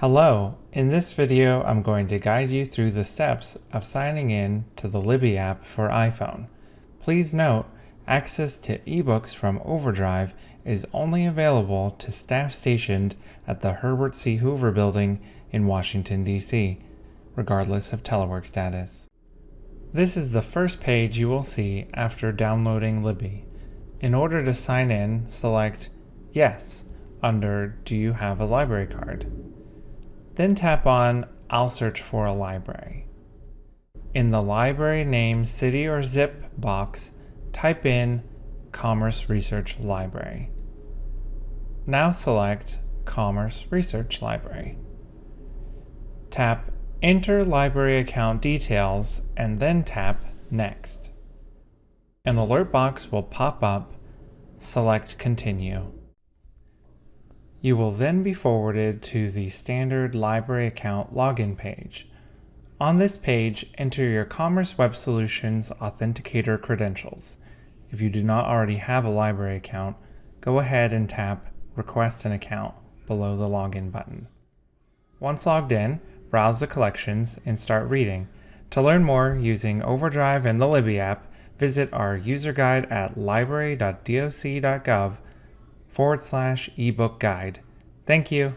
Hello, in this video I'm going to guide you through the steps of signing in to the Libby app for iPhone. Please note, access to ebooks from Overdrive is only available to staff stationed at the Herbert C. Hoover Building in Washington, D.C., regardless of telework status. This is the first page you will see after downloading Libby. In order to sign in, select Yes under Do you have a library card? Then tap on I'll search for a library. In the library name city or zip box, type in Commerce Research Library. Now select Commerce Research Library. Tap Enter Library Account Details and then tap Next. An alert box will pop up. Select Continue. You will then be forwarded to the standard library account login page. On this page, enter your Commerce Web Solutions Authenticator credentials. If you do not already have a library account, go ahead and tap Request an Account below the Login button. Once logged in, browse the collections and start reading. To learn more using Overdrive and the Libby app, visit our user guide at library.doc.gov forward slash ebook guide. Thank you.